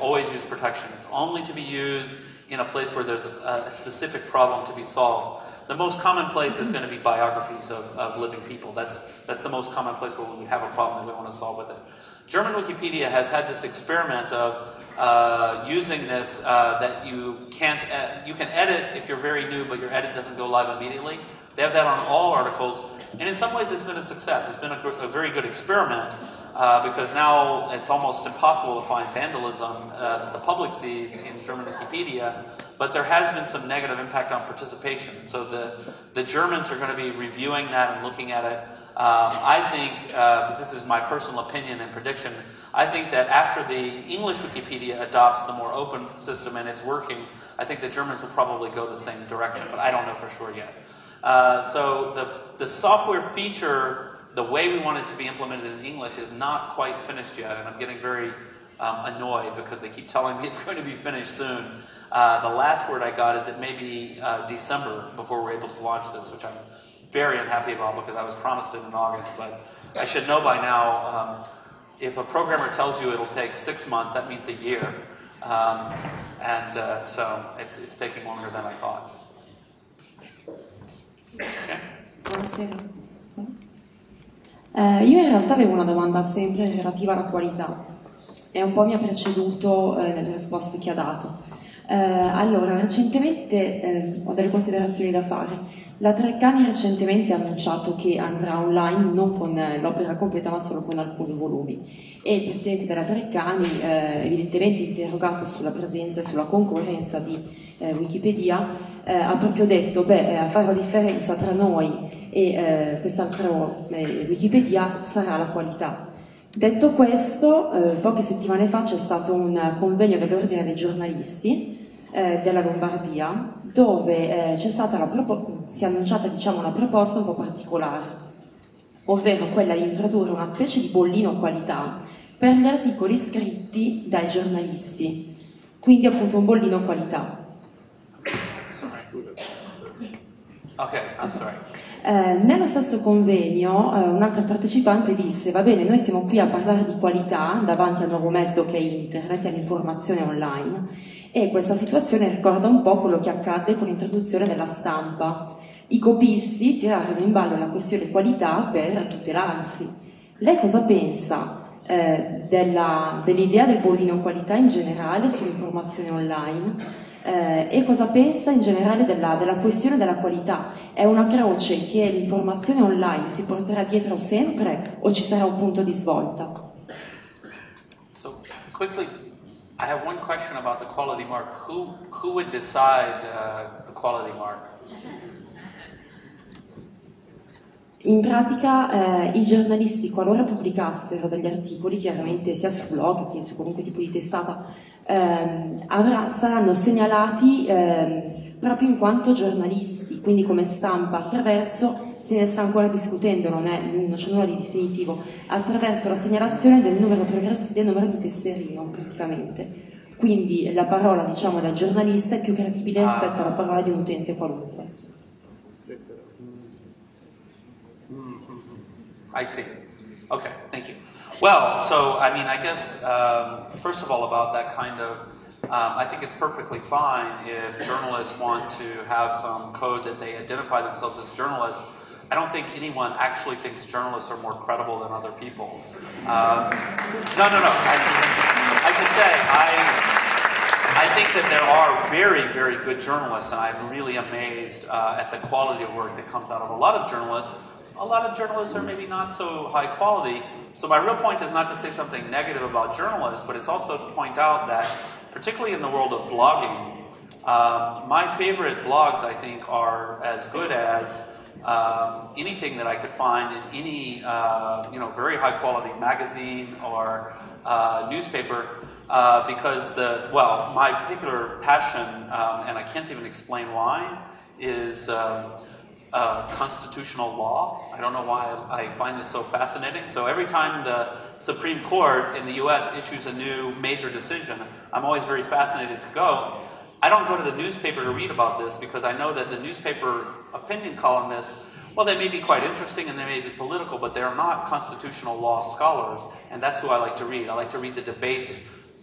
always use protection. It's only to be used in a place where there's a, a specific problem to be solved. The most common place is going to be biographies of, of living people. That's, that's the most common place where we have a problem that we want to solve with it. German Wikipedia has had this experiment of uh, using this uh, that you can't you can edit if you're very new, but your edit doesn't go live immediately. They have that on all articles, and in some ways, it's been a success. It's been a, a very good experiment uh, because now it's almost impossible to find vandalism uh, that the public sees in German Wikipedia. But there has been some negative impact on participation. So the the Germans are going to be reviewing that and looking at it. Um, I think, uh, this is my personal opinion and prediction, I think that after the English Wikipedia adopts the more open system and it's working, I think the Germans will probably go the same direction, but I don't know for sure yet. Uh, so the, the software feature, the way we want it to be implemented in English, is not quite finished yet, and I'm getting very um, annoyed because they keep telling me it's going to be finished soon. Uh, the last word I got is it may be uh, December before we're able to launch this, which I'm very unhappy about because I was promised it in August, but I should know by now. Um, if a programmer tells you it'll take six months, that means a year. Um, and uh, so it's, it's taking longer than I thought. Okay. Buonasera. Eh, io in realtà avevo una domanda sempre relativa alla qualità e un po' mi ha preceduto eh, nelle risposte che ha dato. Eh, allora, recentemente eh, ho delle considerazioni da fare. La Treccani recentemente ha annunciato che andrà online non con eh, l'opera completa ma solo con alcuni volumi e il presidente della Treccani, eh, evidentemente interrogato sulla presenza e sulla concorrenza di eh, Wikipedia, eh, ha proprio detto beh, eh, a fare la differenza tra noi e eh, quest'altro Wikipedia sarà la qualità. Detto questo, poche settimane fa c'è stato un convegno dell'Ordine dei giornalisti eh, della Lombardia, dove eh, propo- si è annunciata diciamo, una proposta un po' particolare, ovvero quella di introdurre una specie di bollino qualità per gli articoli scritti dai giornalisti, quindi appunto un bollino qualità. Ok, I'm sorry. Eh, nello stesso convegno eh, un altro partecipante disse va bene noi siamo qui a parlare di qualità davanti al nuovo mezzo che è internet e all'informazione online e questa situazione ricorda un po' quello che accadde con l'introduzione della stampa. I copisti tirarono in ballo la questione qualità per tutelarsi. Lei cosa pensa eh, dell'idea del bollino qualità in generale sull'informazione online eh, e cosa pensa in generale della, della, questione della qualità? È una croce che l'informazione online si porterà dietro sempre o ci sarà un punto di svolta? So, quickly I have one question about the quality mark. Who, who would decide uh, the quality mark? In pratica eh, i giornalisti, qualora pubblicassero degli articoli, chiaramente sia su blog che su qualunque tipo di testata, ehm, avrà, saranno segnalati ehm, proprio in quanto giornalisti, quindi come stampa, attraverso, se ne sta ancora discutendo, non, è, non c'è nulla di definitivo, attraverso la segnalazione del numero, del numero di tesserino praticamente. Quindi la parola diciamo, del giornalista è più credibile ah. rispetto alla parola di un utente qualunque. I see. Okay, thank you. Well, so I mean, I guess um, first of all about that kind of Um, I think it's perfectly fine if journalists want to have some code that they identify themselves as journalists. I don't think anyone actually thinks journalists are more credible than other people. Um, no, no, no. I, I should say, I, I think that there are very, very good journalists, and I'm really amazed uh, at the quality of work that comes out of a lot of journalists. A lot of journalists are maybe not so high quality. So my real point is not to say something negative about journalists, but it's also to point out that particularly in the world of blogging, um, my favorite blogs, I think, are as good as um, anything that I could find in any, uh, you know, very high quality magazine or uh, newspaper. Uh, because the well, my particular passion, um, and I can't even explain why, is um, uh, constitutional law. I don't know why I find this so fascinating. So every time the Supreme Court in the U.S. issues a new major decision, I'm always very fascinated to go. I don't go to the newspaper to read about this because I know that the newspaper opinion columnists, well, they may be quite interesting and they may be political, but they're not constitutional law scholars, and that's who I like to read. I like to read the debates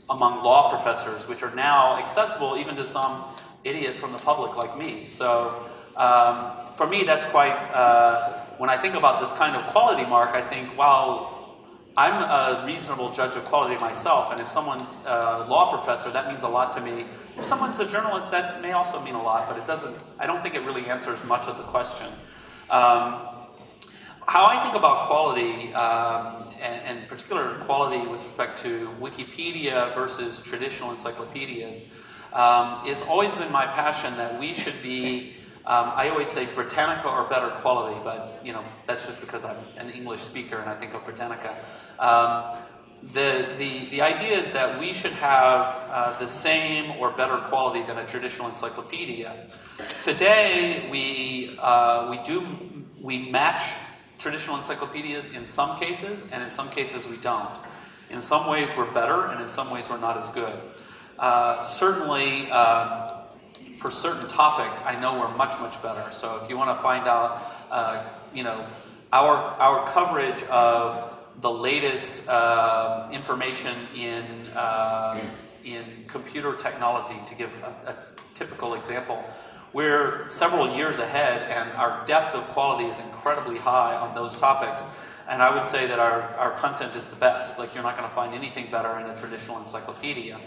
among law professors, which are now accessible even to some idiot from the public like me. So um, for me, that's quite, uh, when I think about this kind of quality mark, I think, wow, I'm a reasonable judge of quality myself, and if someone's a law professor, that means a lot to me. If someone's a journalist, that may also mean a lot, but it doesn't, I don't think it really answers much of the question. Um, how I think about quality, um, and, and particular quality with respect to Wikipedia versus traditional encyclopedias, um, it's always been my passion that we should be um, I always say Britannica or better quality, but you know that's just because I'm an English speaker and I think of Britannica. Um, the, the, the idea is that we should have uh, the same or better quality than a traditional encyclopedia. Today, we, uh, we do we match traditional encyclopedias in some cases, and in some cases we don't. In some ways we're better, and in some ways we're not as good. Uh, certainly, um, for certain topics, I know we're much, much better. So if you want to find out, uh, you know, our, our coverage of the latest uh, information in, uh, in computer technology, to give a, a typical example, we're several years ahead and our depth of quality is incredibly high on those topics. And I would say that our, our content is the best. Like, you're not going to find anything better in a traditional encyclopedia.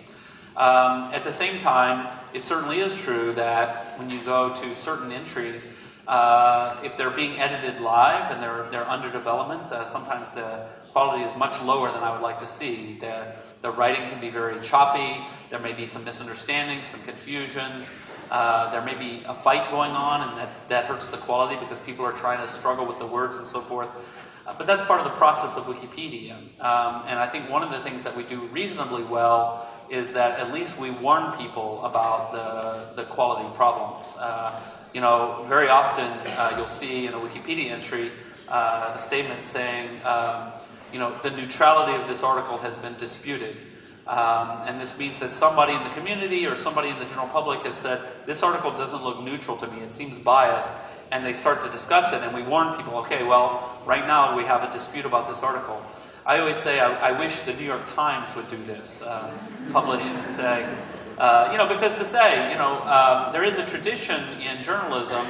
Um, at the same time, it certainly is true that when you go to certain entries, uh, if they're being edited live and they're, they're under development, uh, sometimes the quality is much lower than I would like to see. The, the writing can be very choppy, there may be some misunderstandings, some confusions, uh, there may be a fight going on and that, that hurts the quality because people are trying to struggle with the words and so forth. Uh, but that's part of the process of Wikipedia. Um, and I think one of the things that we do reasonably well is that at least we warn people about the, the quality problems. Uh, you know, very often uh, you'll see in a Wikipedia entry uh, a statement saying, um, you know, the neutrality of this article has been disputed. Um, and this means that somebody in the community or somebody in the general public has said, this article doesn't look neutral to me, it seems biased and they start to discuss it, and we warn people, okay, well, right now we have a dispute about this article. I always say, I, I wish the New York Times would do this, uh, publish and say, uh, you know, because to say, you know, um, there is a tradition in journalism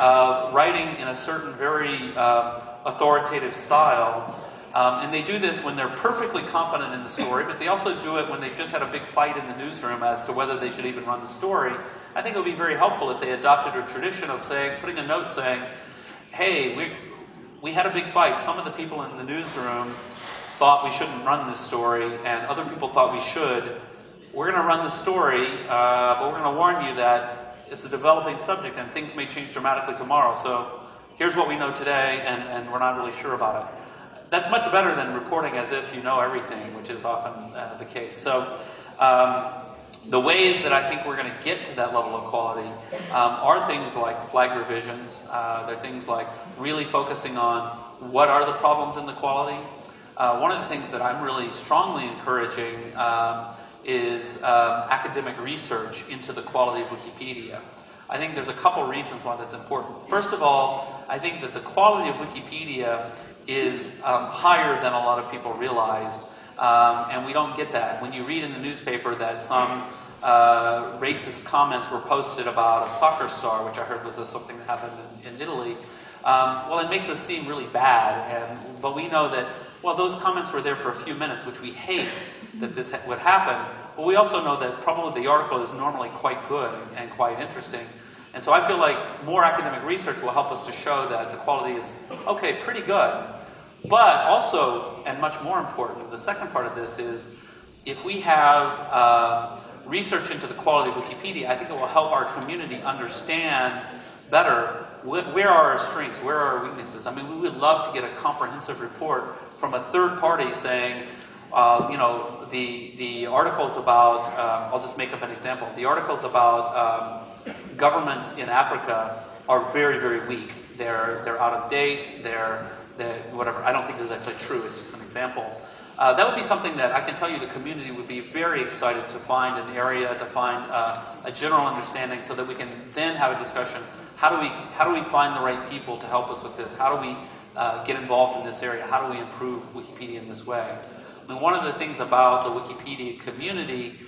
of writing in a certain very uh, authoritative style. Um, and they do this when they're perfectly confident in the story, but they also do it when they've just had a big fight in the newsroom as to whether they should even run the story. I think it would be very helpful if they adopted a tradition of saying, putting a note saying, hey, we, we had a big fight. Some of the people in the newsroom thought we shouldn't run this story, and other people thought we should. We're going to run the story, uh, but we're going to warn you that it's a developing subject and things may change dramatically tomorrow. So here's what we know today, and, and we're not really sure about it. That's much better than reporting as if you know everything, which is often uh, the case. So um, the ways that I think we're going to get to that level of quality um, are things like flag revisions. Uh, they're things like really focusing on what are the problems in the quality. Uh, one of the things that I'm really strongly encouraging um, is um, academic research into the quality of Wikipedia. I think there's a couple reasons why that's important. First of all, I think that the quality of Wikipedia is um, higher than a lot of people realize. Um, and we don't get that. When you read in the newspaper that some uh, racist comments were posted about a soccer star, which I heard was something that happened in, in Italy, um, well, it makes us seem really bad. And, but we know that, well, those comments were there for a few minutes, which we hate that this would happen. But we also know that probably the article is normally quite good and quite interesting. And so I feel like more academic research will help us to show that the quality is, okay, pretty good. But also, and much more important, the second part of this is if we have uh, research into the quality of Wikipedia, I think it will help our community understand better where are our strengths, where are our weaknesses. I mean, we would love to get a comprehensive report from a third party saying, uh, you know, the, the articles about, um, I'll just make up an example, the articles about um, governments in Africa are very, very weak. They're, they're out of date, they're that whatever. I don't think this is actually true. It's just an example. Uh, that would be something that I can tell you the community would be very excited to find an area, to find uh, a general understanding, so that we can then have a discussion. How do we how do we find the right people to help us with this? How do we uh, get involved in this area? How do we improve Wikipedia in this way? I mean, one of the things about the Wikipedia community